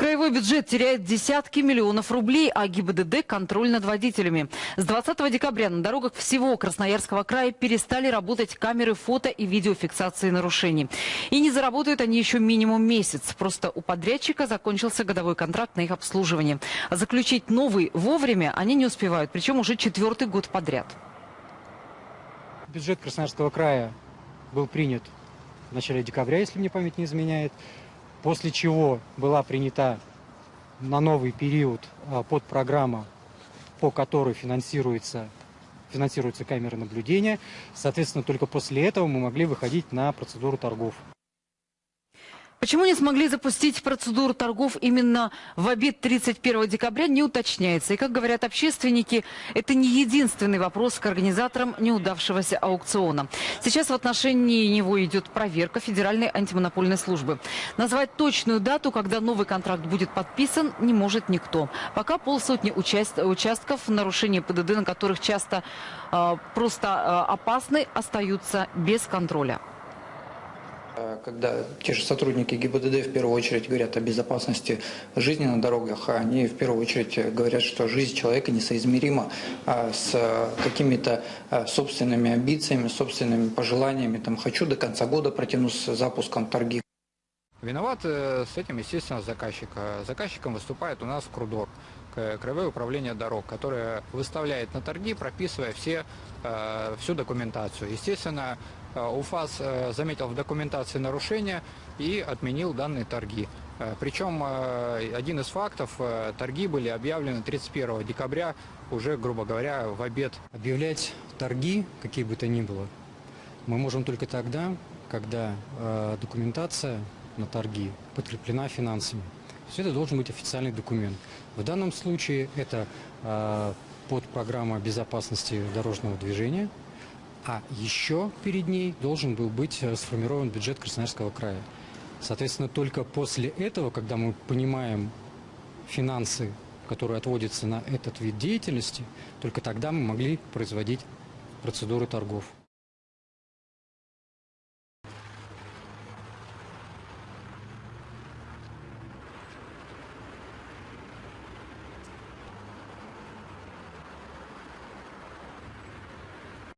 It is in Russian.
Краевой бюджет теряет десятки миллионов рублей, а ГИБДД – контроль над водителями. С 20 декабря на дорогах всего Красноярского края перестали работать камеры фото и видеофиксации нарушений. И не заработают они еще минимум месяц. Просто у подрядчика закончился годовой контракт на их обслуживание. Заключить новый вовремя они не успевают, причем уже четвертый год подряд. Бюджет Красноярского края был принят в начале декабря, если мне память не изменяет после чего была принята на новый период а, подпрограмма, по которой финансируется, финансируются камеры наблюдения. Соответственно, только после этого мы могли выходить на процедуру торгов. Почему не смогли запустить процедуру торгов именно в обед 31 декабря, не уточняется. И, как говорят общественники, это не единственный вопрос к организаторам неудавшегося аукциона. Сейчас в отношении него идет проверка Федеральной антимонопольной службы. Назвать точную дату, когда новый контракт будет подписан, не может никто. Пока полсотни участ... участков, нарушения ПДД, на которых часто э, просто э, опасны, остаются без контроля. Э, когда те же сотрудники ГИБДД в первую очередь говорят о безопасности жизни на дорогах, а они в первую очередь говорят, что жизнь человека несоизмерима а, с какими-то э, собственными амбициями, собственными пожеланиями. Там, хочу до конца года протянуть с запуском торги. Виноват э, с этим, естественно, заказчик. Заказчиком выступает у нас Крудор, Краевое управление дорог, которое выставляет на торги, прописывая все, всю документацию. Естественно, Э, УФАС э, заметил в документации нарушения и отменил данные торги. Э, Причем один из фактов, торги были объявлены 31 декабря, уже, грубо говоря, в обед. Объявлять торги, какие бы то ни было, мы можем только тогда, когда документация на торги подкреплена финансами. Все это должен быть официальный документ. В данном случае это подпрограмма безопасности дорожного движения – а еще перед ней должен был быть э, сформирован бюджет Красноярского края. Соответственно, только после этого, когда мы понимаем финансы, которые отводятся на этот вид деятельности, только тогда мы могли производить процедуры торгов.